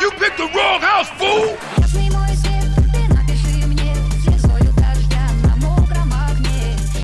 You picked the wrong house, fool!